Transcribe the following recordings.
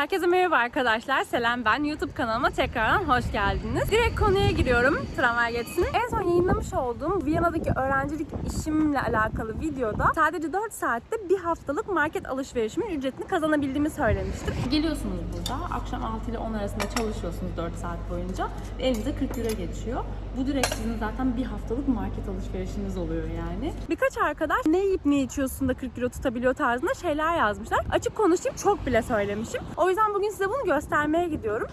Herkese merhaba arkadaşlar. Selam ben. YouTube kanalıma tekrardan hoş geldiniz. Direkt konuya giriyorum. Tramvay geçsin. En son yayınlamış olduğum Viyana'daki öğrencilik işimle alakalı videoda sadece 4 saatte bir haftalık market alışverişimin ücretini kazanabildiğimi söylemiştim. Geliyorsunuz burada. Akşam 6 ile 10 arasında çalışıyorsunuz 4 saat boyunca. Elinize 40 lira geçiyor. Bu direkt sizin zaten bir haftalık market alışverişiniz oluyor yani. Birkaç arkadaş ne yiyip ne içiyorsun da 40 kilo tutabiliyor tarzında şeyler yazmışlar. Açık konuşayım çok bile söylemişim. O yüzden bugün size bunu göstermeye gidiyorum.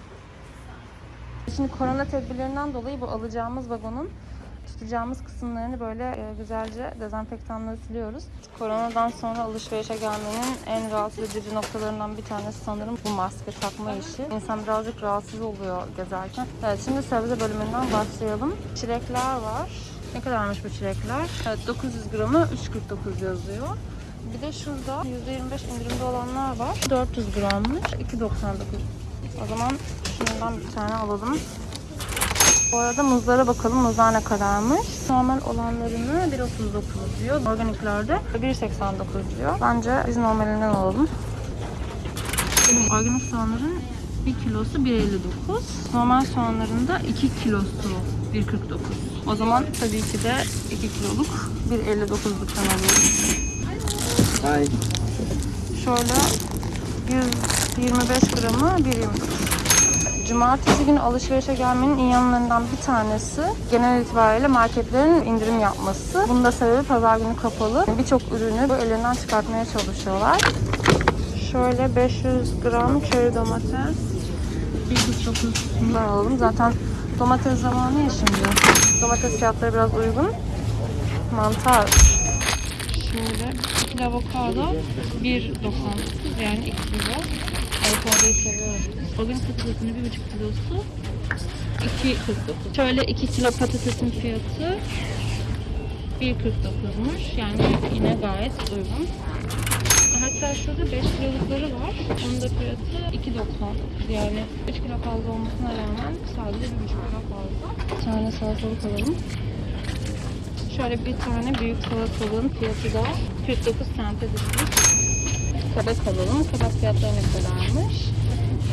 Şimdi korona tedbirlerinden dolayı bu alacağımız vagonun tutacağımız kısımlarını böyle e, güzelce dezenfektanla siliyoruz. Koronadan sonra alışverişe gelmenin en rahatsız edici noktalarından bir tanesi sanırım bu maske takma işi. İnsan birazcık rahatsız oluyor gezerken. Evet şimdi sebze bölümünden başlayalım. Çilekler var. Ne kadarmış bu çilekler? Evet 900 gramı 3.49 yazıyor. Bir de şurada %25 indirimde olanlar var. 400 grammış. 2.99. O zaman şundan bir tane alalım. Bu arada muzlara bakalım. Muzlar ne kadarmış? Normal olanlarını 1.39 diyor. Organiklerde 1.89 diyor. Bence biz normalinden alalım. Organik soğanların 1 kilosu 1.59. Normal soğanların da 2 kilosu 1.49. O zaman tabii ki de 2 kiloluk 1.59'luktan alıyoruz. Şöyle 125 gramı 1.29. Cumartesi günü alışverişe gelmenin iyi yanlarından bir tanesi genel itibariyle marketlerin indirim yapması. Bunun da sebebi pazar günü kapalı. Birçok ürünü bu ellerinden çıkartmaya çalışıyorlar. Şöyle 500 gram çeri domates 1.49 bundan alalım. Zaten domates zamanı ya şimdi. Domates fiyatları biraz uygun. Mantar 2 kilo avokado 1.99 yani 2 kilo. Avokadoyu seviyorum. Bugün patatesini 1.5 kilosu 2.49. Şöyle 2 kilo patatesin fiyatı 1.49'muş. Yani yine gayet uygun. Hatta şurada 5 kilolukları var. Onun da fiyatı 2.99. Yani 3 kilo fazla olmasına rağmen sadece 1.5 kilo fazla. Bir tane salatalık alalım. Şöyle bir tane büyük salatalığın fiyatı da 49 sente düşmüş. Kabak alalım. Kabak fiyatları ne kadarmış?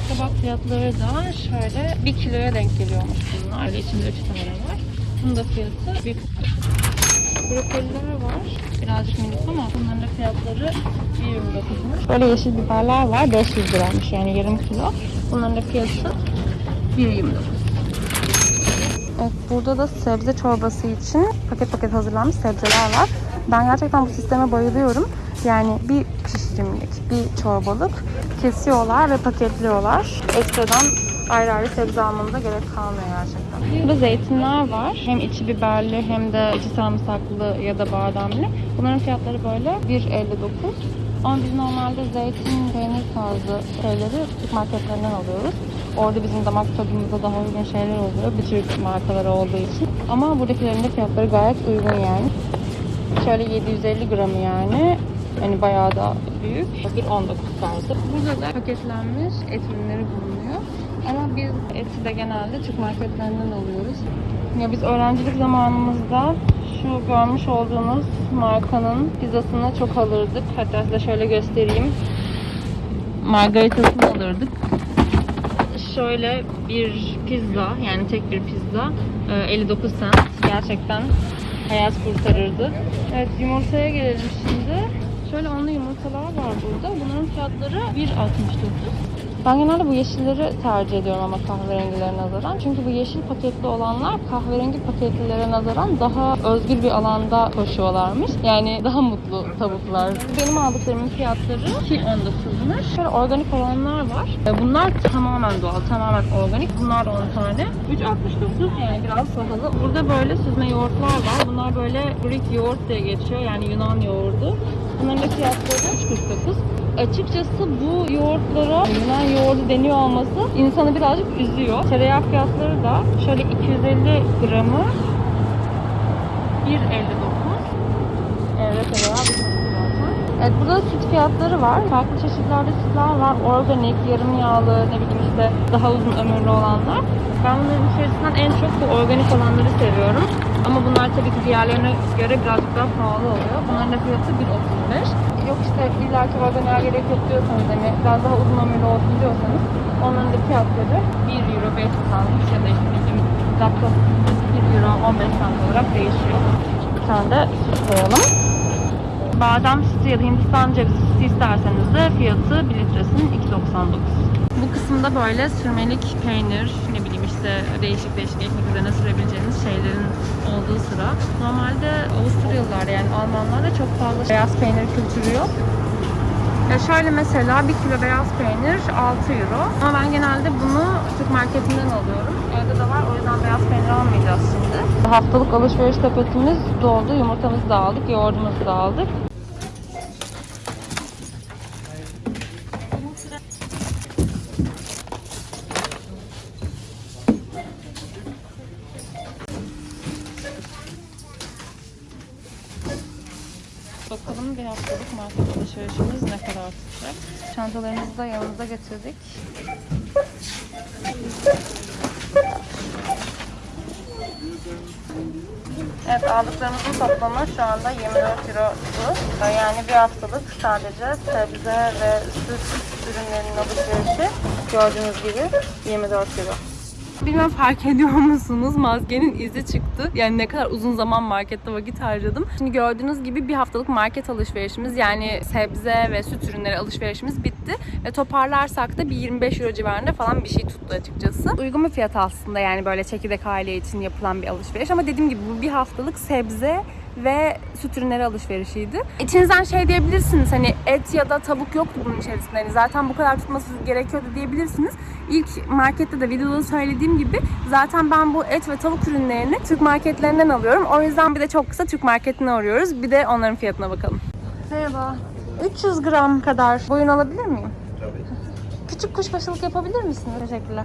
Kabak fiyatları da şöyle 1 kiloya denk geliyormuş bunlar. İçinde 3 tane var. Bunun da fiyatı 1 Brokoliler var. Birazcık minik ama bunların da fiyatları 1.29'muş. Böyle yeşil biberler var. 500 liraymış yani yarım kilo. Bunların da fiyatı 1.29. Evet, burada da sebze çorbası için paket paket hazırlanmış sebzeler var. Ben gerçekten bu sisteme bayılıyorum. Yani bir pişirimlik, bir çorbalık kesiyorlar ve paketliyorlar. Ekstradan ayrı ayrı sebze almanıza gerek kalmıyor gerçekten. Burada zeytinler var. Hem içi biberli hem de içi sarımsaklı ya da bademli. Bunların fiyatları böyle 1.59. Ama biz normalde zeytin, peynir tarzı şeyleri Türk marketlerinden alıyoruz. Orada bizim damak tadımıza daha uygun şeyler oluyor. Bir Türk markaları olduğu için. Ama buradakilerin de fiyatları gayet uygun yani. Şöyle 750 gramı yani. Yani bayağı da büyük. 1.19 tarzı. Burada da paketlenmiş et ürünleri bulunuyor. Ama biz eti de genelde Türk marketlerinden alıyoruz. Ya biz öğrencilik zamanımızda şu görmüş olduğunuz markanın pizzasını çok alırdık. Hatta size şöyle göstereyim. Margaritasını alırdık. Şöyle bir pizza yani tek bir pizza e, 59 cent gerçekten hayat kurtarırdı. Evet yumurtaya gelelim şimdi. Şöyle onlu yumurtalar var burada. Bunların fiyatları 1.69. Ben genelde bu yeşilleri tercih ediyorum ama kahverengilere nazaran. Çünkü bu yeşil paketli olanlar kahverengi paketlilere nazaran daha özgür bir alanda koşuyorlarmış. Yani daha mutlu tavuklar. Benim aldıklarımın fiyatları 2.19'muş. Şöyle organik olanlar var. E, Bunlar tamamen doğal, tamamen organik. Bunlar da 10 tane. 3.69 yani biraz pahalı. Burada böyle süzme yoğurtlar var. Bunlar böyle Greek yoğurt diye geçiyor. Yani Yunan yoğurdu. Bunların fiyatları 3.49 açıkçası bu yoğurtlara Yunan yoğurdu deniyor olması insanı birazcık üzüyor. Tereyağı fiyatları da şöyle 250 gramı 1.59 Evde tereyağı. Evet burada da süt fiyatları var. Farklı çeşitlerde sütler var. Organik, yarım yağlı, ne bileyim işte daha uzun ömürlü olanlar. Ben bunların içerisinden en çok bu organik olanları seviyorum. Ama bunlar tabii ki diğerlerine göre birazcık daha pahalı oluyor. Bunların da fiyatı 1.35. yok işte illaki organiğe gerek yok diyorsanız hani biraz daha uzun ömürlü olsun diyorsanız onların da fiyatları 1 euro 5 centmiş ya da işte bizim laptop 1 euro 15 cent olarak değişiyor. Bir tane de süt koyalım. Badem sütü ya da Hindistan cevizi sütü isterseniz de fiyatı 1 litresinin 2.99. Bu kısımda böyle sürmelik peynir, işte değişik değişik ekmek üzerine sürebileceğiniz şeylerin olduğu sıra. Normalde Avusturyalılar yani Almanlarda çok fazla beyaz peynir kültürü yok. Ya şöyle mesela 1 kilo beyaz peynir 6 euro. Ama ben genelde bunu Türk marketinden alıyorum. Evde de var o yüzden beyaz peynir almayacağız şimdi. Haftalık alışveriş sepetimiz doldu. Yumurtamızı da aldık, yoğurdumuzu da aldık. Bakalım bir haftalık market alışverişimiz ne kadar tutacak. Çantalarımızı da yanımıza getirdik. Evet aldıklarımızın toplamı şu anda 24 euro bu. Yani bir haftalık sadece sebze ve süt ürünlerinin alışverişi gördüğünüz gibi 24 euro. Bilmem fark ediyor musunuz? Maskenin izi çıktı. Yani ne kadar uzun zaman markette vakit harcadım. Şimdi gördüğünüz gibi bir haftalık market alışverişimiz yani sebze ve süt ürünleri alışverişimiz bitti. Ve toparlarsak da bir 25 euro civarında falan bir şey tuttu açıkçası. Uygun bir fiyat aslında yani böyle çekirdek aile için yapılan bir alışveriş. Ama dediğim gibi bu bir haftalık sebze ve süt ürünleri alışverişiydi. İçinizden şey diyebilirsiniz hani et ya da tavuk yoktu bunun içerisinde. Hani zaten bu kadar tutması gerekiyordu diyebilirsiniz. İlk markette de videoda söylediğim gibi zaten ben bu et ve tavuk ürünlerini Türk marketlerinden alıyorum. O yüzden bir de çok kısa Türk marketine arıyoruz. Bir de onların fiyatına bakalım. Merhaba. 300 gram kadar boyun alabilir miyim? Tabii. Küçük kuşbaşılık yapabilir misiniz? Teşekkürler.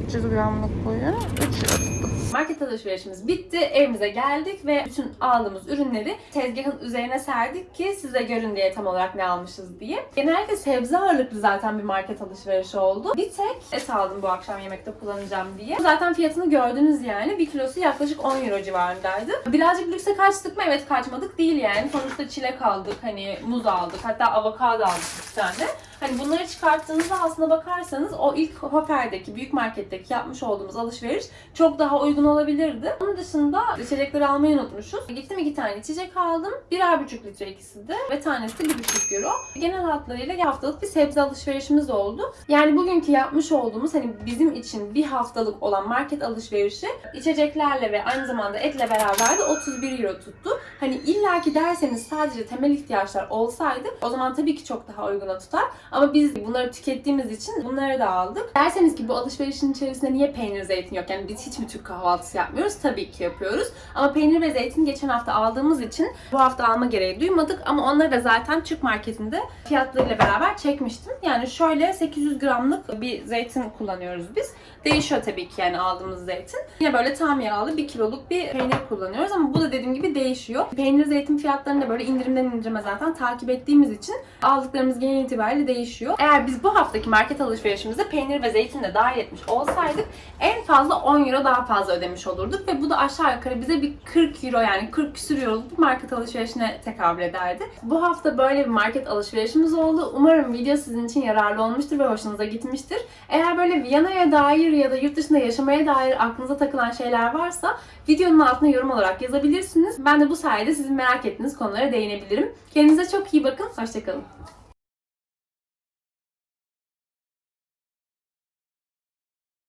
300 gramlık boyun 3 euro tuttu. Market alışverişimiz bitti. Evimize geldik ve bütün aldığımız ürünleri tezgahın üzerine serdik ki size görün diye tam olarak ne almışız diye. Genellikle sebze ağırlıklı zaten bir market alışverişi oldu. Bir tek et aldım bu akşam yemekte kullanacağım diye. Zaten fiyatını gördünüz yani. Bir kilosu yaklaşık 10 euro civarındaydı. Birazcık lükse kaçtık mı? Evet kaçmadık değil yani. Sonuçta çilek aldık, hani muz aldık, hatta avokado aldık bir tane. Hani bunları çıkarttığınızda aslında bakarsanız o ilk Hopper'deki, büyük marketteki yapmış olduğumuz alışveriş çok daha uygun olabilirdi. Onun dışında içecekleri almayı unutmuşuz. Gittim iki tane içecek aldım. Birer buçuk litre ikisi ve tanesi bir buçuk euro. Genel hatlarıyla haftalık bir sebze alışverişimiz oldu. Yani bugünkü yapmış olduğumuz hani bizim için bir haftalık olan market alışverişi içeceklerle ve aynı zamanda etle beraber de 31 euro tuttu. Hani illaki derseniz sadece temel ihtiyaçlar olsaydı o zaman tabii ki çok daha uyguna tutar. Ama biz bunları tükettiğimiz için bunları da aldık. Derseniz ki bu alışverişin içerisinde niye peynir zeytin yok? Yani biz hiç mi Türk kahvaltısı yapmıyoruz? Tabii ki yapıyoruz. Ama peynir ve zeytin geçen hafta aldığımız için bu hafta alma gereği duymadık. Ama onları da zaten Türk marketinde fiyatlarıyla beraber çekmiştim. Yani şöyle 800 gramlık bir zeytin kullanıyoruz biz. Değişiyor tabii ki yani aldığımız zeytin. Yine böyle tam yağlı 1 kiloluk bir peynir kullanıyoruz ama bu da dediğim gibi değişiyor. Peynir zeytin fiyatlarını da böyle indirimden indirime zaten takip ettiğimiz için aldıklarımız genel itibariyle değişiyor. Eğer biz bu haftaki market alışverişimize peynir ve zeytin de dahil etmiş olsaydık en fazla 10 euro daha fazla ödemiş olurduk ve bu da aşağı yukarı bize bir 40 euro yani 40 küsür euroluk bir market alışverişine tekabül ederdi. Bu hafta böyle bir market alışverişimiz oldu. Umarım video sizin için yararlı olmuştur ve hoşunuza gitmiştir. Eğer böyle Viyana'ya dair ya da yurt dışında yaşamaya dair aklınıza takılan şeyler varsa videonun altına yorum olarak yazabilirsiniz. Ben de bu sayede sizin merak ettiğiniz konulara değinebilirim. Kendinize çok iyi bakın. Hoşçakalın.